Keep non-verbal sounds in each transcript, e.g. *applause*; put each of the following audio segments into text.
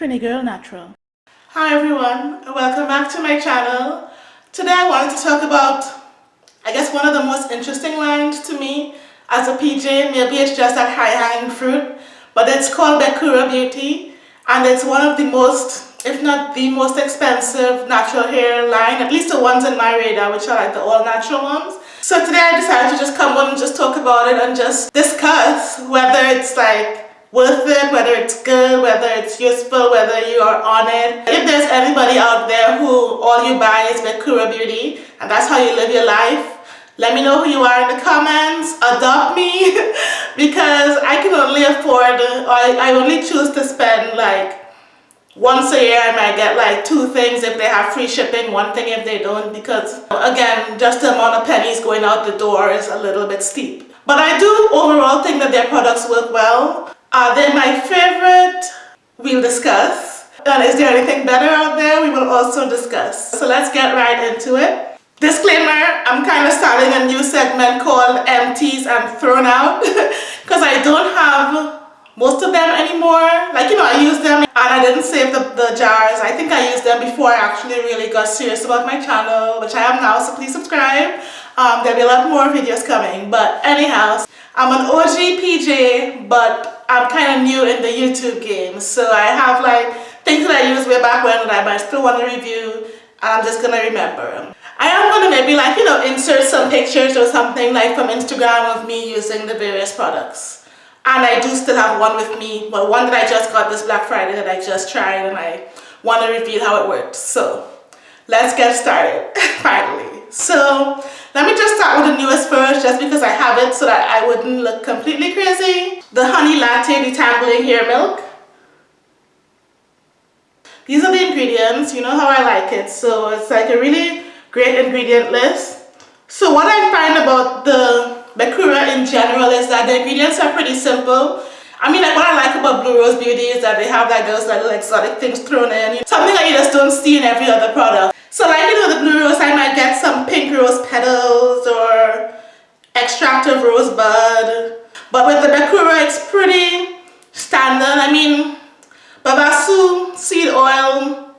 Trini Girl Natural. Hi everyone, welcome back to my channel. Today I wanted to talk about, I guess one of the most interesting lines to me as a PJ, maybe it's just that high-hanging fruit, but it's called Bekura Beauty and it's one of the most, if not the most expensive natural hair line, at least the ones in my radar, which are like the all-natural ones. So today I decided to just come on and just talk about it and just discuss whether it's like worth it, whether it's good, whether it's useful, whether you are on it. If there's anybody out there who all you buy is Bekura Beauty and that's how you live your life, let me know who you are in the comments, adopt me *laughs* because I can only afford, I, I only choose to spend like once a year I might get like two things if they have free shipping, one thing if they don't because again just the amount of pennies going out the door is a little bit steep. But I do overall think that their products work well. Are they my favorite? We'll discuss. And is there anything better out there? We will also discuss. So let's get right into it. Disclaimer, I'm kind of starting a new segment called Empties and Thrown Out *laughs* because I don't have most of them anymore. Like, you know, I use them and I didn't save the, the jars. I think I used them before I actually really got serious about my channel, which I am now, so please subscribe. Um, there'll be a lot more videos coming. But anyhow, I'm an OG PJ, but I'm kind of new in the YouTube game. So I have like things that I used way back when that I still want to review and I'm just going to remember them. I am going to maybe like, you know, insert some pictures or something like from Instagram of me using the various products. And I do still have one with me, but one that I just got this Black Friday that I just tried and I want to reveal how it worked. So let's get started, *laughs* finally. So let me just start with the newest first just because I have it so that I wouldn't look completely crazy. The Honey Latte Detangling Hair Milk. These are the ingredients, you know how I like it. So it's like a really great ingredient list. So what I find about the Bekura in general is that the ingredients are pretty simple. I mean, like what I like about Blue Rose Beauty is that they have like those little exotic things thrown in. Something that you just don't see in every other product. So like, you know, the Blue Rose, I might get some pink rose petals or extract of rosebud. But with the Bekura, it's pretty standard. I mean, Babassu seed oil,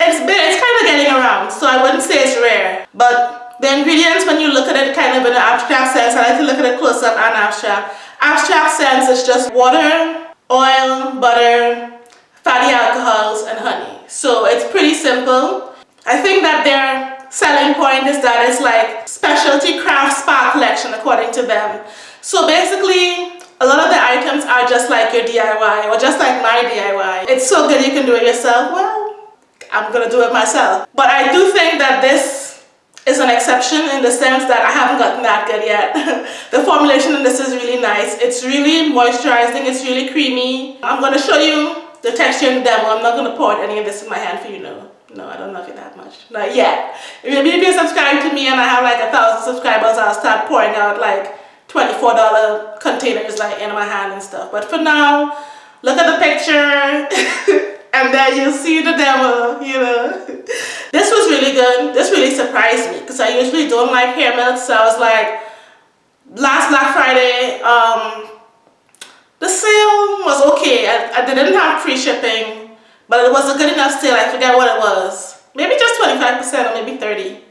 it's, it's kind of getting around, so I wouldn't say it's rare. But the ingredients, when you look at it kind of in an abstract sense, I like to look at it close up and abstract. Abstract sense is just water, oil, butter, fatty alcohols, and honey. So it's pretty simple. I think that their selling point is that it's like specialty craft spa collection according to them. So basically, a lot of the items are just like your DIY or just like my DIY. It's so good you can do it yourself. Well, I'm gonna do it myself. But I do think that this is an exception in the sense that I haven't gotten that good yet. *laughs* the formulation in this is really nice. It's really moisturizing, it's really creamy. I'm gonna show you the texture in the demo. I'm not gonna pour any of this in my hand for you now. No, I don't love it that much. Not yet. If you subscribe to me and I have like a thousand subscribers, I'll start pouring out like $24 containers like in my hand and stuff. But for now, look at the picture *laughs* and then you'll see the demo, you know. *laughs* This was really good. This really surprised me because I usually don't like hair melts. So I was like, last Black Friday, um, the sale was okay. I, I didn't have free shipping but it was a good enough sale. I forget what it was. Maybe just 25% or maybe 30.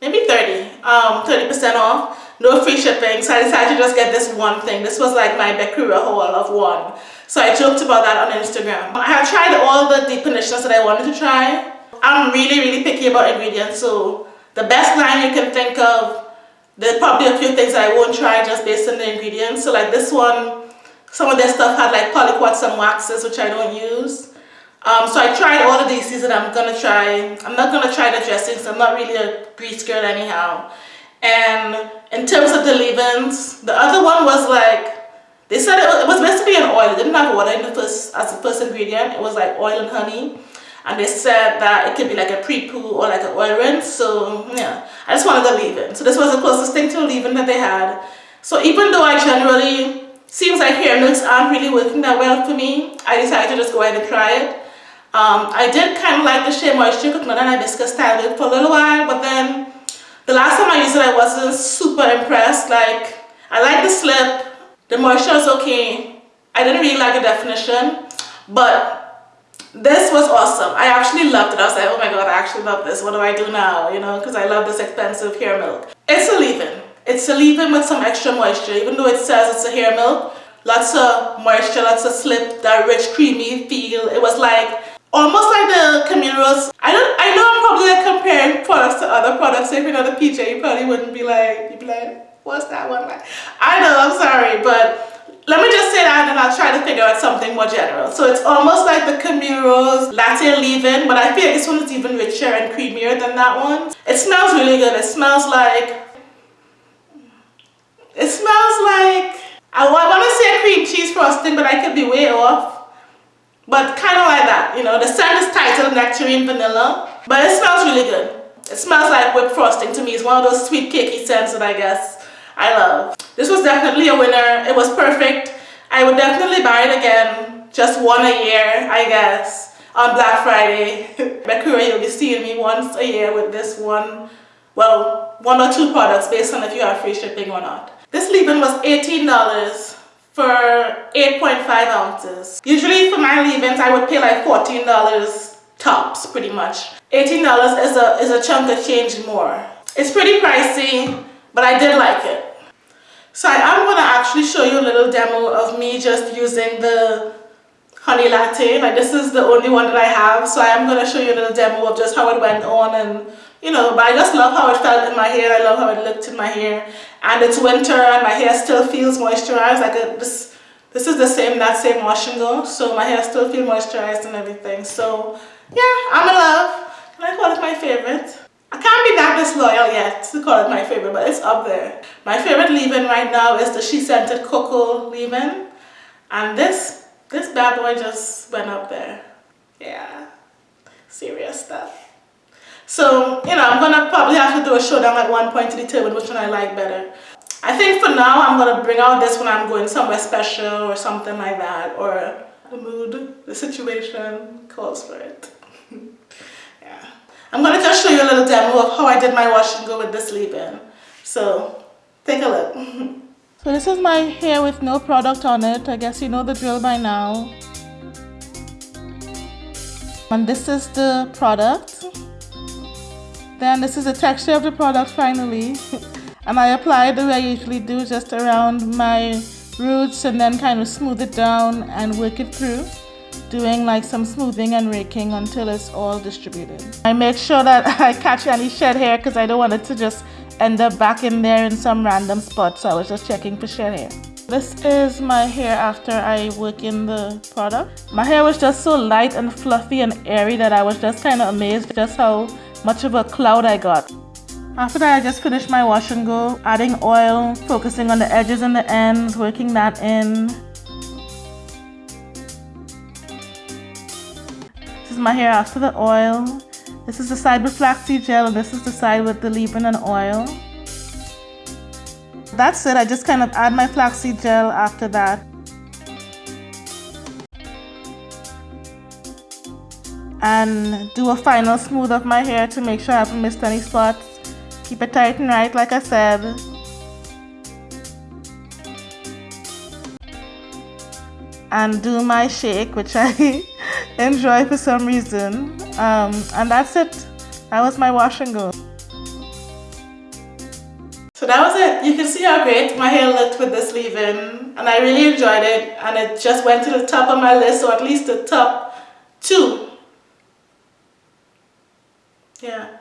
Maybe 30. Um, 30% off. No free shipping. So I decided to just get this one thing. This was like my Bekura haul of one. So I joked about that on Instagram. I have tried all the deep conditioners that I wanted to try. I'm really, really picky about ingredients. So the best line you can think of, there's probably a few things I won't try just based on the ingredients. So like this one, some of their stuff had like polyquats and waxes, which I don't use. Um, so I tried all of these that I'm gonna try. I'm not gonna try the dressings. I'm not really a grease girl anyhow. And in terms of the leave-ins, the other one was like they said it was, it was basically an oil. It didn't have water in the first as the first ingredient. It was like oil and honey. And they said that it could be like a pre-poo or like an oil rinse. So yeah, I just wanted the leave-in. So this was the closest thing to a leave-in that they had. So even though I generally seems like hair milks aren't really working that well for me, I decided to just go ahead and try it. Um, I did kind of like the Shea Moisture Coconut and Hibiscus style for a little while, but then the last time I used it, I wasn't super impressed. Like, I like the slip, the moisture is okay. I didn't really like the definition, but this was awesome. I actually loved it. I was like, oh my god, I actually love this. What do I do now? You know, because I love this expensive hair milk. It's a leave-in. It's a leave-in with some extra moisture. Even though it says it's a hair milk, lots of moisture, lots of slip, that rich, creamy feel. It was like almost like the Camille Rose. I don't. I know I'm probably like comparing products to other products. So if you're not a PJ, you probably wouldn't be like, you'd be like, what's that one like? I know. I'm sorry, but let me just say that and I'll try to figure out something more general. So it's almost like the Camille Rose Latte Leave-In, but I feel this one is even richer and creamier than that one. It smells really good. It smells like, it smells like, I, want to say cream cheese frosting, but I could be way off. But kind of like that, you know, the scent is titled Nectarine Vanilla, but it smells really good. It smells like whipped frosting to me. It's one of those sweet cakey scents that I guess I love. This was definitely a winner. It was perfect. I would definitely buy it again. Just one a year, I guess, on Black Friday. *laughs* Bekura, you'll be seeing me once a year with this one, well, one or two products based on if you have free shipping or not. This leave-in was $18 for 8.5 ounces. Usually for my leave-ins, I would pay like $14 tops, pretty much. $18 is a, is a chunk of change more. It's pretty pricey, but I did like it. So I am going to actually show you a little demo of me just using the honey latte. Like this is the only one that I have. So I am going to show you a little demo of just how it went on and you know, but I just love how it felt in my hair. I love how it looked in my hair. And it's winter and my hair still feels moisturized. Like this, this is the same, that same wash and go. So my hair still feels moisturized and everything. So yeah, I'm in love. And I call it my favorite. I can't be that disloyal yet to call it my favorite, but it's up there. My favorite leave-in right now is the SheScentIt Cocoa leave-in. And this, this bad boy just went up there. Yeah, serious stuff. So, you know, I'm gonna probably have to do a showdown at one point to determine which one I like better. I think for now, I'm gonna bring out this when I'm going somewhere special or something like that, or the mood, the situation calls for it. I'm going to just show you a little demo of how I did my wash and go with this leave-in. So take a look. *laughs* so this is my hair with no product on it. I guess you know the drill by now. And this is the product. Then this is the texture of the product finally. *laughs* and I apply it the way I usually do, just around my roots and then kind of smooth it down and work it through doing like some smoothing and raking until it's all distributed. I make sure that *laughs* I catch any shed hair because I don't want it to just end up back in there in some random spot so I was just checking for shed hair. This is my hair after I work in the product. My hair was just so light and fluffy and airy that I was just kind of amazed just how much of a cloud I got. After that, I just finished my wash and go, adding oil, focusing on the edges and the ends, working that in. My hair after the oil. This is the side with flaxseed gel and this is the side with the leave-in and oil. That's it, I just kind of add my flaxseed gel after that. And do a final smooth of my hair to make sure I haven't missed any spots. Keep it tight and right like I said. And do my shake, which I *laughs* enjoy for some reason. Um, and that's it. That was my wash and go. So that was it. You can see how great my hair looked with this leave-in and I really enjoyed it and it just went to the top of my list or at least the top two. Yeah,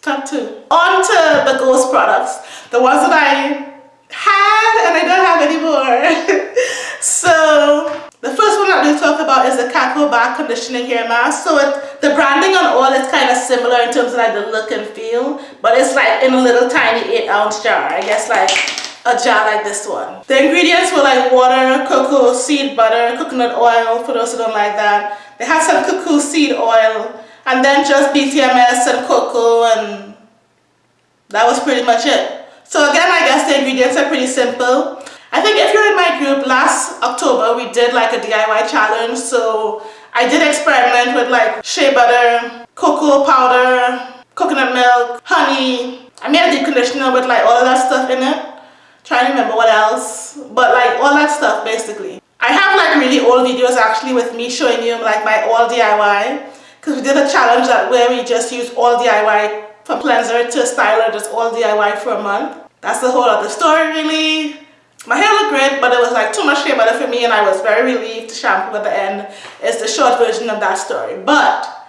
top two. On to the Ghost products, the ones that I had and I don't have anymore. *laughs* so the first one that we'll talk about is the Kato Bar Conditioning Hair Mask. So it, the branding on all is kind of similar in terms of like the look and feel, but it's like in a little tiny 8 ounce jar. I guess like a jar like this one. The ingredients were like water, cocoa seed butter, coconut oil for those who don't like that. They had some cocoa seed oil and then just BTMS and cocoa and that was pretty much it. So again, I guess the ingredients are pretty simple. I think if you're in my group, last October we did like a DIY challenge. So I did experiment with like shea butter, cocoa powder, coconut milk, honey. I made a deep conditioner with like all of that stuff in it. Trying to remember what else. But like all that stuff basically. I have like really old videos actually with me showing you like my all DIY because we did a challenge that where we just used all DIY from cleanser to styler just all DIY for a month. That's the whole other story really. My hair looked great but it was like too much shea butter for me and I was very relieved to shampoo at the end. It's the short version of that story. But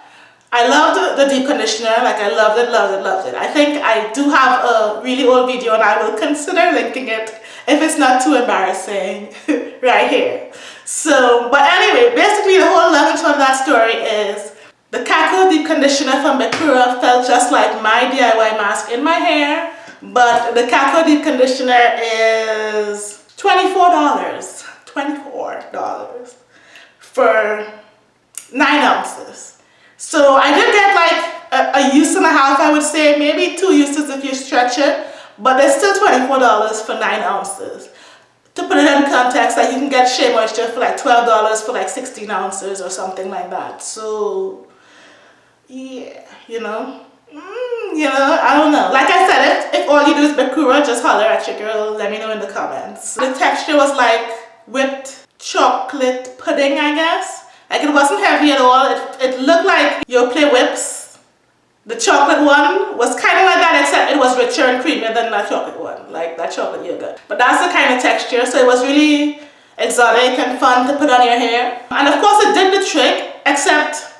I loved the deep conditioner, like I loved it, loved it, loved it. I think I do have a really old video and I will consider linking it if it's not too embarrassing *laughs* right here. So, but anyway, basically the whole short of that story is the Kako Deep Conditioner from Bekura felt just like my DIY mask in my hair, but the Kako Deep Conditioner is $24. $24 for 9 ounces. So I did get like a, a use and a half, I would say, maybe two uses if you stretch it, but it's still $24 for 9 ounces. To put it in context, like you can get Shea Moisture for like $12 for like 16 ounces or something like that. So, yeah, you know, you know, I don't know. Like I said, if, if all you do is Bekura, just holler at your girl, let me know in the comments. The texture was like whipped chocolate pudding, I guess. Like it wasn't heavy at all. It, it looked like Yoplait whips. The chocolate one was kind of like that except it was richer and creamier than that chocolate one. Like that chocolate yogurt. But that's the kind of texture. So it was really exotic and fun to put on your hair. And of course it did the trick except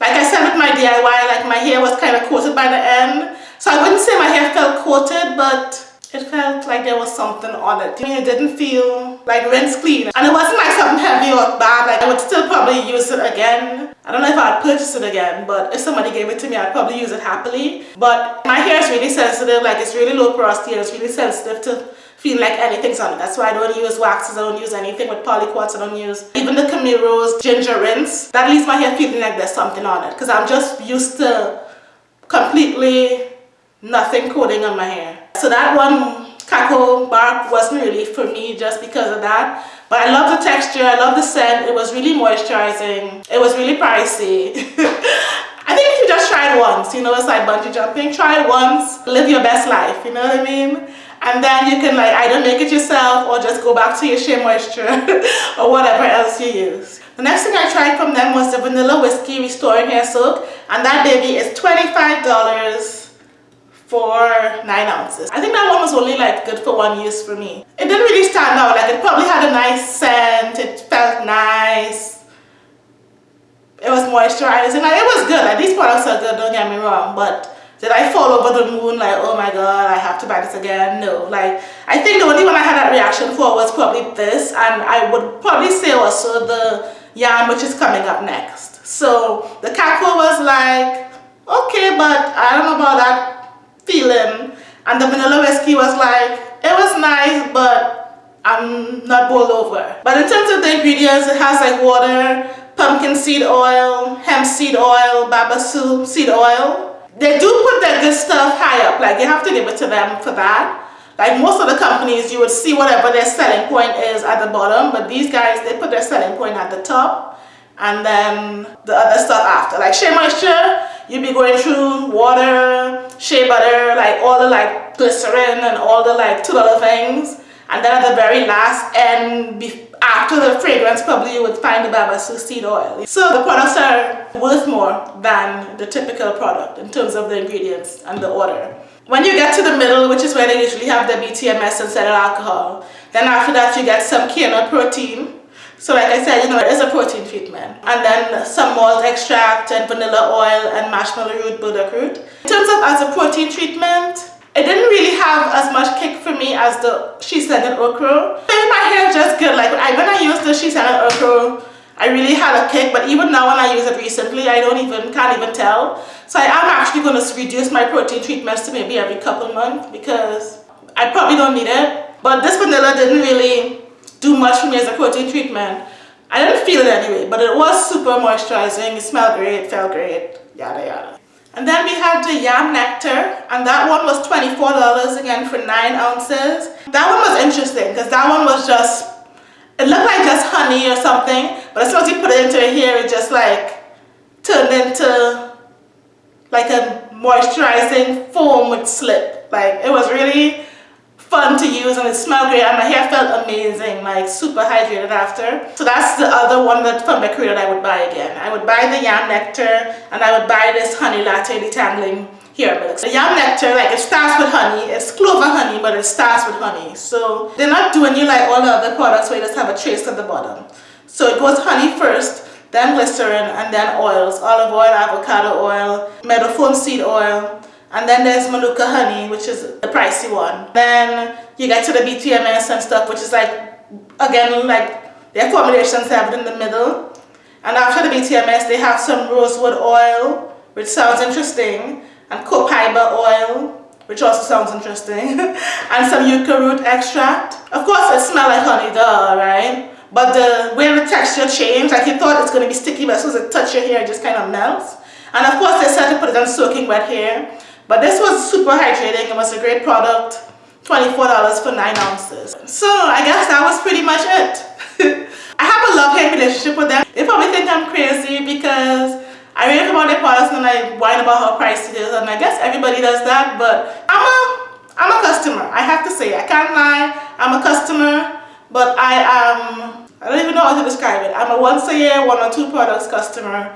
like I said with my DIY like my hair was kind of coated by the end. So I wouldn't say my hair felt coated but it felt like there was something on it. I mean, it didn't feel like rinse clean. And it wasn't like something heavy or bad. Like I would still probably use it again. I don't know if I'd purchase it again, but if somebody gave it to me, I'd probably use it happily. But my hair is really sensitive. Like it's really low porosity and it's really sensitive to feel like anything's on it. That's why I don't use waxes. I don't use anything with polyquats. I don't use even the Camille Rose ginger rinse. That leaves my hair feeling like there's something on it because I'm just used to completely nothing coating on my hair. So that one Kako bark wasn't really for me just because of that. But I love the texture, I love the scent, it was really moisturizing, it was really pricey. *laughs* I think if you just try it once, you know, it's like bungee jumping, try it once, live your best life, you know what I mean? And then you can like either make it yourself or just go back to your Shea Moisture *laughs* or whatever else you use. The next thing I tried from them was the Vanilla Whiskey Restoring Hair Soak and that baby is $25 for 9 ounces. I think that one was only like good for one use for me. It didn't really stand out, like it probably had a nice scent, it felt nice. It was moisturizing, like it was good, like these products are good, don't get me wrong, but did I fall over the moon? Like, oh my god, I have to buy this again? No, like I think the only one I had that reaction for was probably this and I would probably say also the yam which is coming up next. So the Kako was like, okay, but I don't know about that feeling. And the vanilla whiskey was like it was nice but I'm not bowled over. But in terms of the ingredients it has like water pumpkin seed oil hemp seed oil babassu seed oil they do put their good stuff high up. Like you have to give it to them for that. Like most of the companies you would see whatever their selling point is at the bottom but these guys they put their selling point at the top and then the other stuff after. Like shea moisture you'd be going through water shea butter like all the like glycerin and all the like two other things. And then at the very last end after the fragrance probably you would find the babassu seed oil so the products are worth more than the typical product in terms of the ingredients and the order when you get to the middle which is where they usually have the BTMS and cetyl alcohol then after that you get some kernel protein so like I said, you know, it is a protein treatment. And then some malt extract and vanilla oil and marshmallow root, burdock root. In terms of as a protein treatment, it didn't really have as much kick for me as the SheScentIt Okra. Made my hair just good. Like I, when I used the SheScentIt Okra, I really had a kick. But even now when I use it recently, I don't even, can't even tell. So I am actually going to reduce my protein treatments to maybe every couple months because I probably don't need it. But this vanilla didn't really do much for me as a protein treatment. I didn't feel it anyway, but it was super moisturizing. It smelled great, felt great, yada yada. And then we had the yam nectar, and that one was $24 again for 9 ounces. That one was interesting because that one was just, it looked like just honey or something, but as soon as you put it into hair, it just like turned into like a moisturizing foam with slip. Like it was really fun to use and it smelled great and my hair felt amazing, like super hydrated after. So that's the other one that from Bekura that I would buy again. I would buy the Yam Nectar and I would buy this Honey Latte Detangling Hair Milk. The Yam Nectar, like it starts with honey, it's clover honey but it starts with honey. So they're not doing you like all the other products where you just have a trace at the bottom. So it goes honey first, then glycerin and then oils, olive oil, avocado oil, meadowfoam seed oil, and then there's Manuka honey, which is the pricey one. Then you get to the BTMS and stuff, which is like, again, like their formulations have it in the middle. And after the BTMS, they have some rosewood oil, which sounds interesting, and copaiba oil, which also sounds interesting, *laughs* and some yucca root extract. Of course, it smells like honey, duh, right? But the way the texture changed, like you thought it's going to be sticky, but as soon as it touches your hair, it just kind of melts. And of course, they said to put it on soaking wet hair. But this was super hydrating. It was a great product. $24 for 9 ounces. So I guess that was pretty much it. *laughs* I have a love-hate relationship with them. They probably think I'm crazy because I read about their products and I whine about how pricey it is and I guess everybody does that but I'm a I'm a customer. I have to say I can't lie. I'm a customer but I am I don't even know how to describe it. I'm a once a year one or two products customer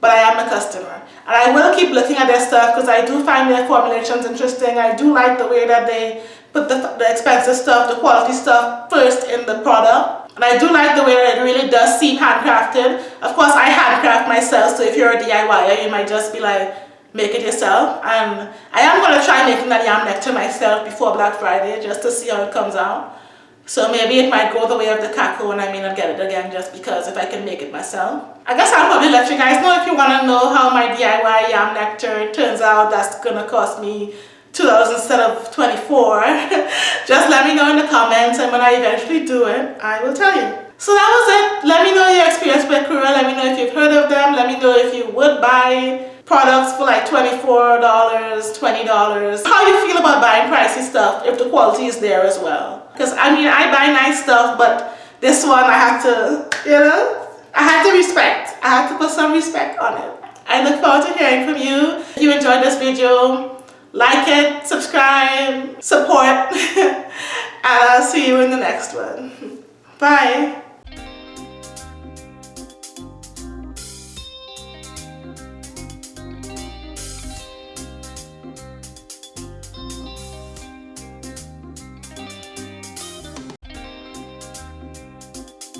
but I am a customer. And I will keep looking at their stuff because I do find their formulations interesting. I do like the way that they put the, the expensive stuff, the quality stuff first in the product. And I do like the way that it really does seem handcrafted. Of course, I handcraft myself, so if you're a DIYer, you might just be like, make it yourself. And I am going to try making that yam nectar myself before Black Friday just to see how it comes out. So maybe it might go the way of the Kako and I may not get it again just because if I can make it myself. I guess I'll probably let you guys know if you want to know how my DIY yam nectar turns out. That's going to cost me $2 instead of 24 *laughs* Just let me know in the comments and when I eventually do it, I will tell you. So that was it. Let me know your experience with Kura. Let me know if you've heard of them. Let me know if you would buy products for like $24, $20. How you feel about buying pricey stuff if the quality is there as well. Because I mean, I buy nice stuff, but this one I have to, you know, I have to respect. I have to put some respect on it. I look forward to hearing from you. If you enjoyed this video, like it, subscribe, support, and *laughs* I'll see you in the next one. Bye.